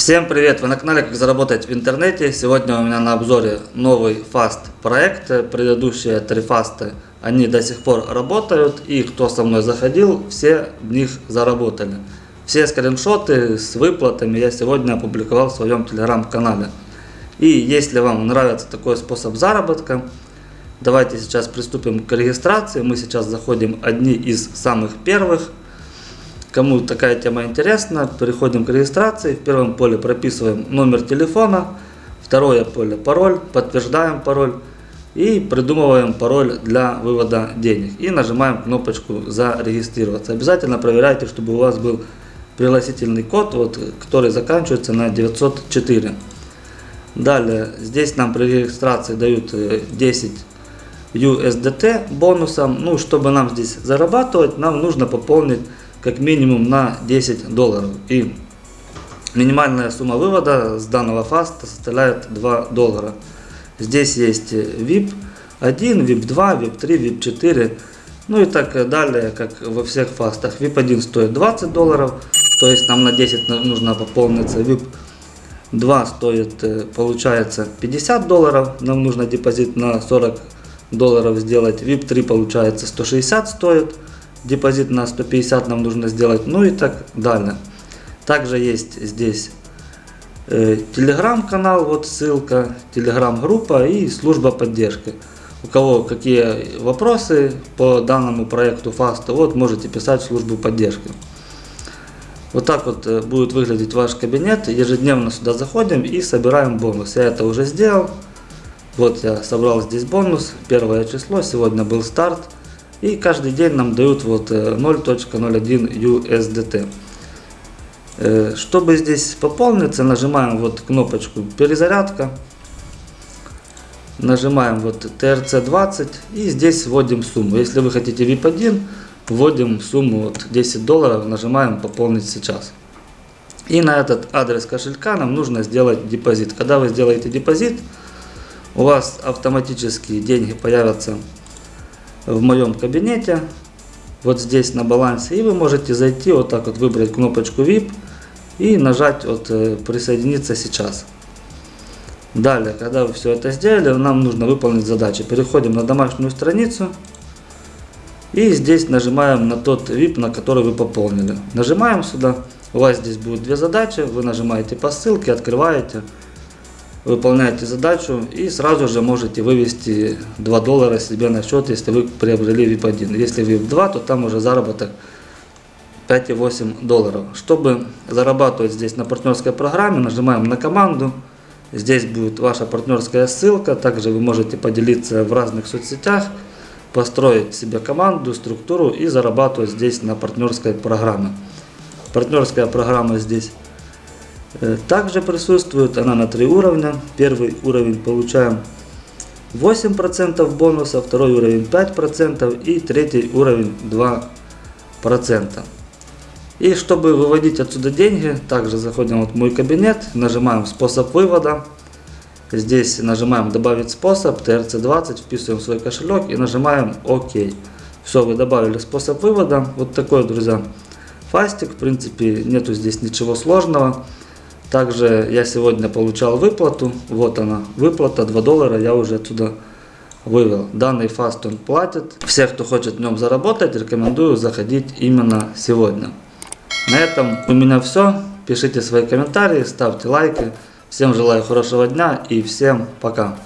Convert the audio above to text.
Всем привет! Вы на канале Как заработать в интернете. Сегодня у меня на обзоре новый фаст проект. Предыдущие три фасты, они до сих пор работают. И кто со мной заходил, все в них заработали. Все скриншоты с выплатами я сегодня опубликовал в своем телеграм-канале. И если вам нравится такой способ заработка, давайте сейчас приступим к регистрации. Мы сейчас заходим одни из самых первых. Кому такая тема интересна, переходим к регистрации. В первом поле прописываем номер телефона, второе поле пароль, подтверждаем пароль и придумываем пароль для вывода денег. И нажимаем кнопочку «Зарегистрироваться». Обязательно проверяйте, чтобы у вас был пригласительный код, вот, который заканчивается на 904. Далее, здесь нам при регистрации дают 10 э, USDT бонусом. Ну, чтобы нам здесь зарабатывать, нам нужно пополнить как минимум на 10 долларов. И минимальная сумма вывода с данного фаста составляет 2 доллара. Здесь есть VIP 1, VIP 2, VIP 3, VIP 4, ну и так далее, как во всех фастах. VIP 1 стоит 20 долларов, то есть нам на 10 нужно пополниться. VIP 2 стоит, э, получается, 50 долларов, нам нужно депозит на 40 долларов сделать. VIP 3 получается 160 стоит депозит на 150 нам нужно сделать, ну и так далее. Также есть здесь э, телеграм-канал, вот ссылка, телеграм-группа и служба поддержки. У кого какие вопросы по данному проекту фаста, вот можете писать в службу поддержки. Вот так вот э, будет выглядеть ваш кабинет. Ежедневно сюда заходим и собираем бонус. Я это уже сделал. Вот я собрал здесь бонус. Первое число. Сегодня был старт. И каждый день нам дают вот 0.01 э, USDT. Э, чтобы здесь пополниться, нажимаем вот кнопочку перезарядка. Нажимаем вот TRC20 и здесь вводим сумму. Если вы хотите VIP1, вводим сумму вот 10 долларов, нажимаем пополнить сейчас. И на этот адрес кошелька нам нужно сделать депозит. Когда вы сделаете депозит, у вас автоматически деньги появятся в моем кабинете, вот здесь на балансе, и вы можете зайти, вот так вот выбрать кнопочку VIP и нажать вот э, присоединиться сейчас. Далее, когда вы все это сделали, нам нужно выполнить задачи. Переходим на домашнюю страницу и здесь нажимаем на тот VIP, на который вы пополнили. Нажимаем сюда, у вас здесь будет две задачи, вы нажимаете по ссылке, открываете выполняете задачу и сразу же можете вывести 2 доллара себе на счет, если вы приобрели VIP1. Если VIP2, то там уже заработок 5,8 долларов. Чтобы зарабатывать здесь на партнерской программе, нажимаем на команду. Здесь будет ваша партнерская ссылка. Также вы можете поделиться в разных соцсетях, построить себе команду, структуру и зарабатывать здесь на партнерской программе. Партнерская программа здесь также присутствует она на три уровня. Первый уровень получаем 8% бонуса, второй уровень 5% и третий уровень 2%. И чтобы выводить отсюда деньги, также заходим в мой кабинет, нажимаем способ вывода. Здесь нажимаем добавить способ, TRC20, вписываем свой кошелек и нажимаем ОК. Все, вы добавили способ вывода. Вот такой, друзья, фастик. В принципе, нету здесь ничего сложного. Также я сегодня получал выплату. Вот она, выплата 2 доллара я уже отсюда вывел. Данный фаст он платит. Всех, кто хочет в нем заработать, рекомендую заходить именно сегодня. На этом у меня все. Пишите свои комментарии, ставьте лайки. Всем желаю хорошего дня и всем пока.